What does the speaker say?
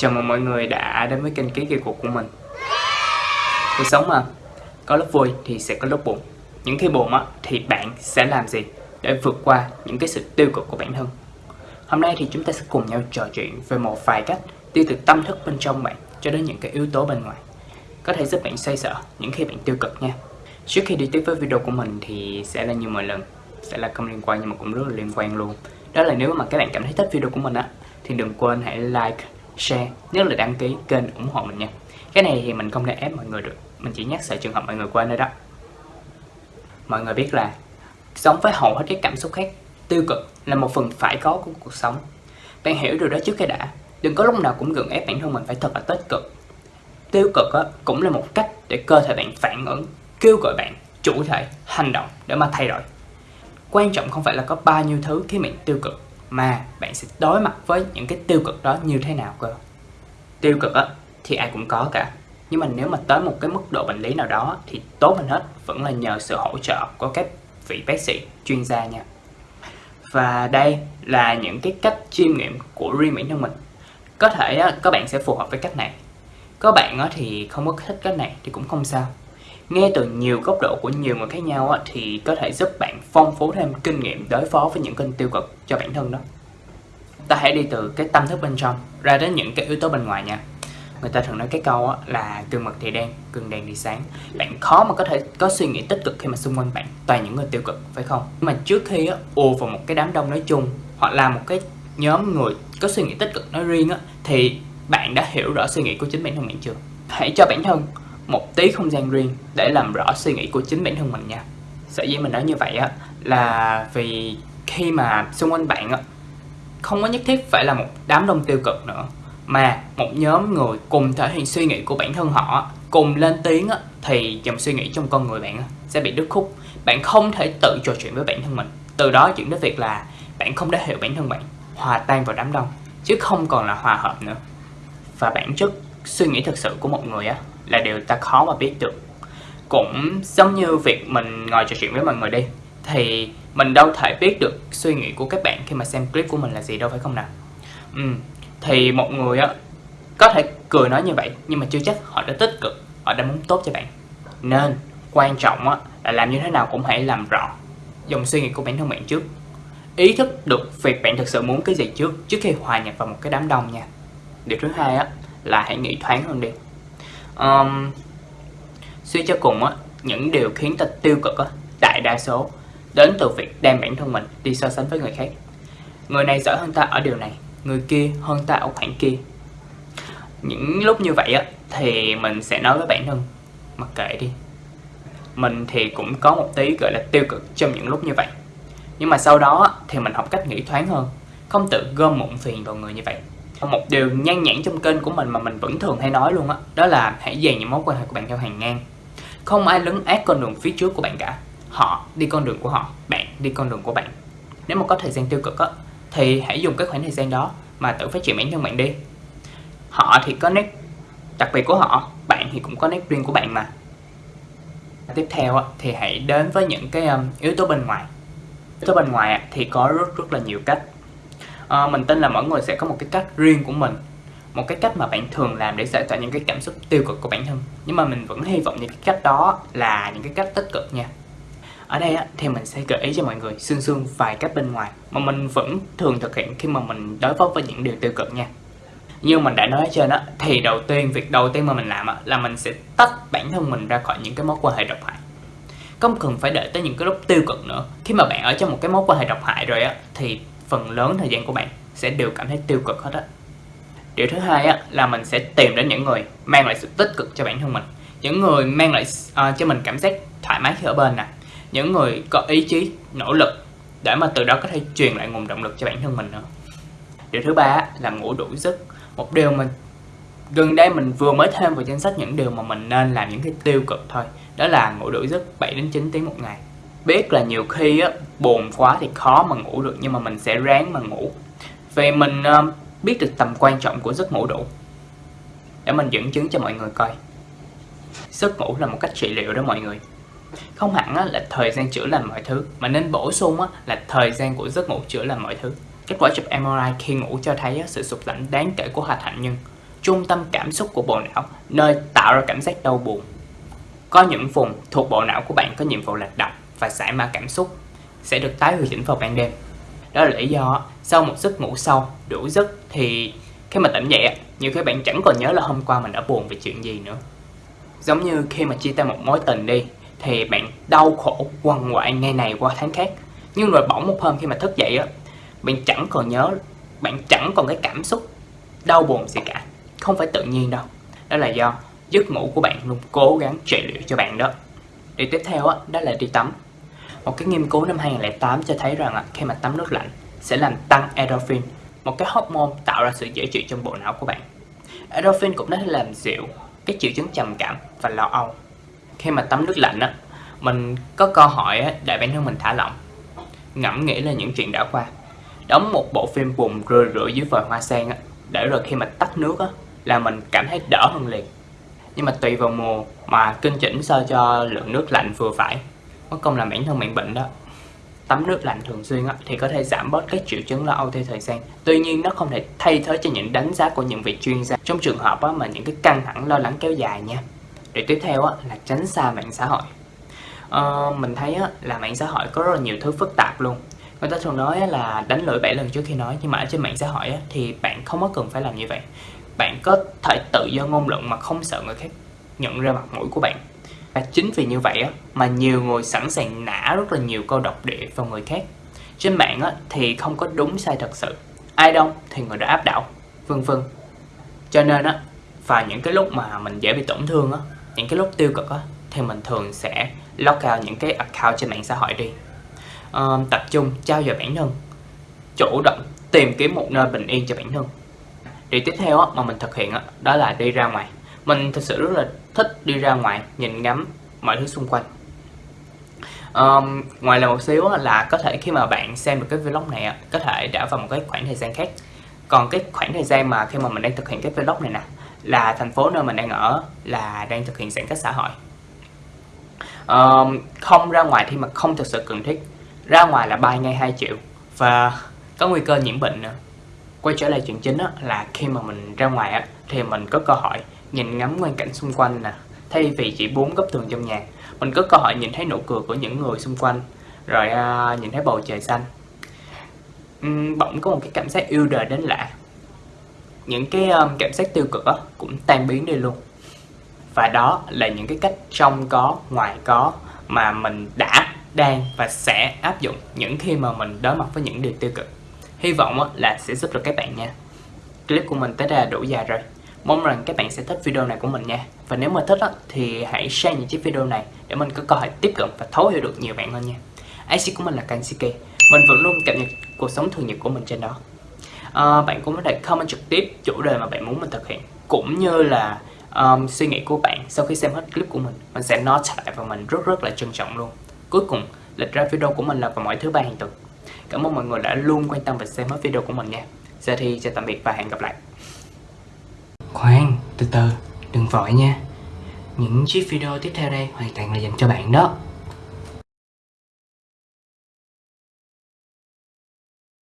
Chào mừng mọi người đã đến với kênh Ký Kỳ Cuộc của mình. Cuộc sống mà, có lúc vui thì sẽ có lúc buồn. Những khi buồn á, thì bạn sẽ làm gì để vượt qua những cái sự tiêu cực của bản thân? Hôm nay thì chúng ta sẽ cùng nhau trò chuyện về một vài cách tiêu từ tâm thức bên trong bạn cho đến những cái yếu tố bên ngoài. Có thể giúp bạn xoay sở những khi bạn tiêu cực nha. Trước khi đi tiếp với video của mình thì sẽ là như mọi lần Sẽ là không liên quan nhưng mà cũng rất là liên quan luôn. Đó là nếu mà các bạn cảm thấy thích video của mình á Thì đừng quên hãy like, share, nhất là đăng ký kênh ủng hộ mình nha. Cái này thì mình không thể ép mọi người được. Mình chỉ nhắc sợ trường hợp mọi người quên thôi đó. Mọi người biết là Sống với hầu hết các cảm xúc khác Tiêu cực là một phần phải có của cuộc sống. Bạn hiểu điều đó trước cái đã. Đừng có lúc nào cũng gượng ép bản thân mình phải thật là tích cực. Tiêu cực á, cũng là một cách để cơ thể bạn phản ứng Kêu gọi bạn chủ thể hành động để mà thay đổi. Quan trọng không phải là có bao nhiêu thứ khi bạn tiêu cực mà bạn sẽ đối mặt với những cái tiêu cực đó như thế nào cơ? Tiêu cực á thì ai cũng có cả. Nhưng mà nếu mà tới một cái mức độ bệnh lý nào đó thì tốt hơn hết vẫn là nhờ sự hỗ trợ của các vị bác sĩ chuyên gia nha. Và đây là những cái cách chiêm nghiệm của riêng bản thân mình. Có thể á, các bạn sẽ phù hợp với cách này. Có bạn á, thì không có thích cách này thì cũng không sao nghe từ nhiều góc độ của nhiều người khác nhau á, thì có thể giúp bạn phong phú thêm kinh nghiệm đối phó với những kênh tiêu cực cho bản thân đó. Ta hãy đi từ cái tâm thức bên trong ra đến những cái yếu tố bên ngoài nha. Người ta thường nói cái câu á, là gương mực thì đen gương đèn thì sáng. Bạn khó mà có thể có suy nghĩ tích cực khi mà xung quanh bạn toàn những người tiêu cực phải không? Nhưng mà trước khi á, ùa vào một cái đám đông nói chung hoặc là một cái nhóm người có suy nghĩ tích cực nói riêng á, thì bạn đã hiểu rõ suy nghĩ của chính bản thân bạn chưa? Hãy cho bản thân một tí không gian riêng để làm rõ suy nghĩ của chính bản thân mình nha. Sở dĩ mình nói như vậy á là vì khi mà xung quanh bạn á không có nhất thiết phải là một đám đông tiêu cực nữa mà một nhóm người cùng thể hiện suy nghĩ của bản thân họ cùng lên tiếng á, thì dòng suy nghĩ trong con người bạn sẽ bị đứt khúc. Bạn không thể tự trò chuyện với bản thân mình. Từ đó chuyển đến việc là bạn không thể hiểu bản thân bạn hòa tan vào đám đông chứ không còn là hòa hợp nữa. Và bản chất suy nghĩ thực sự của một người á là điều ta khó mà biết được. Cũng giống như việc mình ngồi trò chuyện với mọi người đi, thì mình đâu thể biết được suy nghĩ của các bạn khi mà xem clip của mình là gì đâu, phải không nào? Ừ. thì một người á, có thể cười nói như vậy, nhưng mà chưa chắc họ đã tích cực, họ đã muốn tốt cho bạn. Nên, quan trọng á, là làm như thế nào cũng hãy làm rõ dòng suy nghĩ của bản thân bạn trước. Ý thức được việc bạn thực sự muốn cái gì trước trước khi hòa nhập vào một cái đám đông nha. Điều thứ hai á, là hãy nghĩ thoáng hơn đi um, suy cho cùng á những điều khiến ta tiêu cực á đại đa số đến từ việc đem bản thân mình đi so sánh với người khác. Người này giỏi hơn ta ở điều này người kia hơn ta ở khoảng kia. Những lúc như vậy á thì mình sẽ nói với bản thân mặc kệ đi. Mình thì cũng có một tí gọi là tiêu cực trong những lúc như vậy. Nhưng mà sau đó thì mình học cách nghĩ thoáng hơn không tự gom mụn phiền vào người như vậy một điều nhan nhản trong kênh của mình mà mình vẫn thường hay nói luôn á đó, đó là hãy dàn những mối quan hệ của bạn theo hàng ngang. Không ai lấn át con đường phía trước của bạn cả. Họ đi con đường của họ bạn đi con đường của bạn. Nếu mà có thời gian tiêu cực á thì hãy dùng cái khoảng thời gian đó mà tự phát triển bản thân bạn đi. Họ thì có nét đặc biệt của họ bạn thì cũng có nét riêng của bạn mà. Tiếp theo á, thì hãy đến với những cái um, yếu tố bên ngoài. Yếu tố bên ngoài á, thì có rất rất là nhiều cách à, mình tin là mỗi người sẽ có một cái cách riêng của mình một cái cách mà bạn thường làm để giải tỏa những cái cảm xúc tiêu cực của bản thân. Nhưng mà mình vẫn hy vọng những cái cách đó là những cái cách tích cực nha. Ở đây á, thì mình sẽ gợi ý cho mọi người xương xương vài cách bên ngoài mà mình vẫn thường thực hiện khi mà mình đối phó với những điều tiêu cực nha. Như mình đã nói trên á thì đầu tiên việc đầu tiên mà mình làm á, là mình sẽ tách bản thân mình ra khỏi những cái mối quan hệ độc hại. Không cần phải đợi tới những cái lúc tiêu cực nữa. Khi mà bạn ở trong một cái mối quan hệ độc hại rồi á thì phần lớn thời gian của bạn sẽ đều cảm thấy tiêu cực hết á. Điều thứ hai á là mình sẽ tìm đến những người mang lại sự tích cực cho bản thân mình. Những người mang lại uh, cho mình cảm giác thoải mái khi ở bên nè. Những người có ý chí nỗ lực để mà từ đó có thể truyền lại nguồn động lực cho bản thân mình nữa. Điều thứ ba là ngủ đủ giấc. Một điều mình gần đây mình vừa mới thêm vào danh sách những điều mà mình nên làm những cái tiêu cực thôi đó là ngủ đủ giấc 7 đến 9 tiếng một ngày biết là nhiều khi á buồn quá thì khó mà ngủ được nhưng mà mình sẽ ráng mà ngủ. Vì mình ờ, biết được tầm quan trọng của giấc ngủ đủ. Để mình dẫn chứng cho mọi người coi. Giấc ngủ là một cách trị liệu đó mọi người. Không hẳn á, là thời gian chữa lành mọi thứ mà nên bổ sung á, là thời gian của giấc ngủ chữa lành mọi thứ. Kết quả chụp MRI khi ngủ cho thấy á, sự sụt lạnh đáng kể của hạch hạnh nhân. Trung tâm cảm xúc của bộ não, nơi tạo ra cảm giác đau buồn. Có những vùng thuộc bộ não của bạn có nhiệm vụ là đọc và giải mã cảm xúc sẽ được tái điều chỉnh vào ban đêm. Đó là lý do sau một giấc ngủ sâu, đủ giấc thì khi mà tỉnh dậy, nhiều khi bạn chẳng còn nhớ là hôm qua mình đã buồn về chuyện gì nữa. Giống như khi mà chia tay một mối tình đi, thì bạn đau khổ quằn quại ngày này qua tháng khác. Nhưng rồi bỗng một hôm khi mà thức dậy á, bạn chẳng còn nhớ, bạn chẳng còn cái cảm xúc đau buồn gì cả. Không phải tự nhiên đâu. Đó là do giấc ngủ của bạn luôn cố gắng trị liệu cho bạn đó. Điều tiếp theo á, đó là đi tắm. Một cái nghiên cứu năm 2008 cho thấy rằng khi mà tắm nước lạnh sẽ làm tăng endorphin, một cái hormone tạo ra sự dễ chịu trong bộ não của bạn. Endorphin cũng có thể làm dịu các triệu chứng trầm cảm và lo âu. Khi mà tắm nước lạnh á, mình có câu hỏi để bản thân mình thả lỏng, ngẫm nghĩ là những chuyện đã qua. Đóng một bộ phim buồn rười rượi dưới vòi hoa sen á, để rồi khi mà tắt nước á, là mình cảm thấy đỡ hơn liền. Nhưng mà tùy vào mùa mà kinh chỉnh sao cho lượng nước lạnh vừa phải có công làm bản thân bạn bệnh đó. Tắm nước lạnh thường xuyên á, thì có thể giảm bớt các triệu chứng lo âu theo thời gian. Tuy nhiên nó không thể thay thế cho những đánh giá của những vị chuyên gia. Trong trường hợp á, mà những cái căng thẳng lo lắng kéo dài nha. Để tiếp theo á, là tránh xa mạng xã hội. Ờ, mình thấy á, là mạng xã hội có rất là nhiều thứ phức tạp luôn. Người ta thường nói là đánh lưỡi bảy lần trước khi nói nhưng mà ở trên mạng xã hội á, thì bạn không có cần phải làm như vậy. Bạn có thể tự do ngôn luận mà không sợ người khác nhận ra mặt mũi của bạn và chính vì như vậy á, mà nhiều người sẵn sàng nã rất là nhiều câu độc địa vào người khác. Trên mạng á, thì không có đúng sai thật sự. Ai đông thì người đó áp đảo, vân vân. Cho nên á, và những cái lúc mà mình dễ bị tổn thương á, những cái lúc tiêu cực á, thì mình thường sẽ lock out những cái account trên mạng xã hội đi. Uh, tập trung trao dồi bản thân, chủ động tìm kiếm một nơi bình yên cho bản thân. Điều tiếp theo á, mà mình thực hiện á, đó là đi ra ngoài mình thực sự rất là thích đi ra ngoài nhìn ngắm mọi thứ xung quanh. Um, ngoài là một xíu là có thể khi mà bạn xem được cái vlog này có thể đã vào một cái khoảng thời gian khác. Còn cái khoảng thời gian mà khi mà mình đang thực hiện cái vlog này nè là thành phố nơi mình đang ở là đang thực hiện giãn cách xã hội. Um, không ra ngoài thì mà không thực sự cần thiết. Ra ngoài là bay ngay 2 triệu và có nguy cơ nhiễm bệnh nữa. Quay trở lại chuyện chính là khi mà mình ra ngoài á, thì mình có cơ hội nhìn ngắm quan cảnh xung quanh nè thay vì chỉ bốn góc tường trong nhà. Mình có cơ hội nhìn thấy nụ cười của những người xung quanh rồi uh, nhìn thấy bầu trời xanh. Uhm, bỗng có một cái cảm giác yêu đời đến lạ. Những cái um, cảm giác tiêu cực đó cũng tan biến đi luôn. Và đó là những cái cách trong có ngoài có mà mình đã đang và sẽ áp dụng những khi mà mình đối mặt với những điều tiêu cực. Hy vọng là sẽ giúp được các bạn nha. Clip của mình tới đây là đủ dài rồi. Mong rằng các bạn sẽ thích video này của mình nha. Và nếu mà thích á, thì hãy share những chiếc video này để mình có cơ hội tiếp cận và thấu hiểu được nhiều bạn hơn nha. IC của mình là Kansuke. Mình vẫn luôn cập nhật cuộc sống thường nhật của mình trên đó. À, Bạn cũng có thể comment trực tiếp chủ đề mà bạn muốn mình thực hiện Cũng như là um, suy nghĩ của bạn sau khi xem hết clip của mình. Mình sẽ note lại và mình rất rất là trân trọng luôn. Cuối cùng, lịch ra video của mình là vào mỗi thứ ba hàng tuần. Cảm ơn mọi người đã luôn quan tâm và xem hết video của mình nha. Giờ thì chào tạm biệt và hẹn gặp lại. Khoan, từ từ, đừng vội nha. Những chiếc video tiếp theo đây hoàn toàn là dành cho bạn đó.